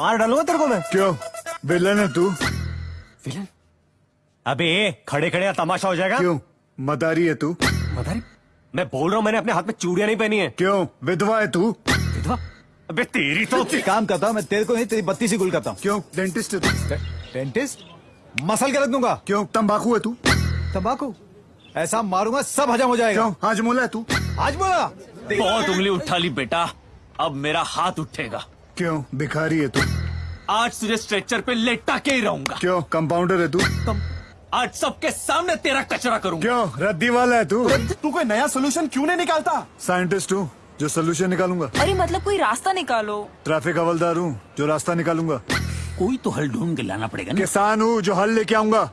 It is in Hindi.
मार डालूँगा तेरे को मैं। क्यों? विलन है तू। विलन? अबे खड़े खड़े तमाशा हो जाएगा। क्यों? मदारी है तू। मदारी? मैं बोल रहा हूँ मैंने अपने हाथ में चूड़ियाँ नहीं पहनी है। क्यों? विधवा है तू। विधवा? अबे तेरी तो काम करता हूँ मैं तेरे को नहीं तेरी बत्ती से गुल करता हूँ। क्यों? डेंटिस्ट है तू। डेंटिस्ट? मसल के रख दूँगा। क्यों? तंबाकू है तू। तंबाकू? ऐसा मारूँगा सब हजम हो जाएगा। क्यों? हाजमोला है तू। आज बोला बहुत उंगली उठा ली बेटा। अब मेरा हाथ उठेगा। क्यों? भिखारी है तू। आज तुझे स्ट्रेचर पे लेटा के ही रहूँगा। क्यों? कंपाउंडर है तू। आज सबके सामने तेरा कचरा करूँगा। क्यों? रद्दी वाला है तू। तू कोई नया सोल्यूशन क्यों नहीं निकालता? साइंटिस्ट हूँ जो सोल्यूशन निकालूँगा। अरे मतलब कोई रास्ता निकालो। ट्रैफ़िक हवलदार हूँ जो रास्ता निकालूँगा। कोई तो हल ढूंढ के लाना पड़ेगा किसान हूँ जो हल लेके आऊँगा।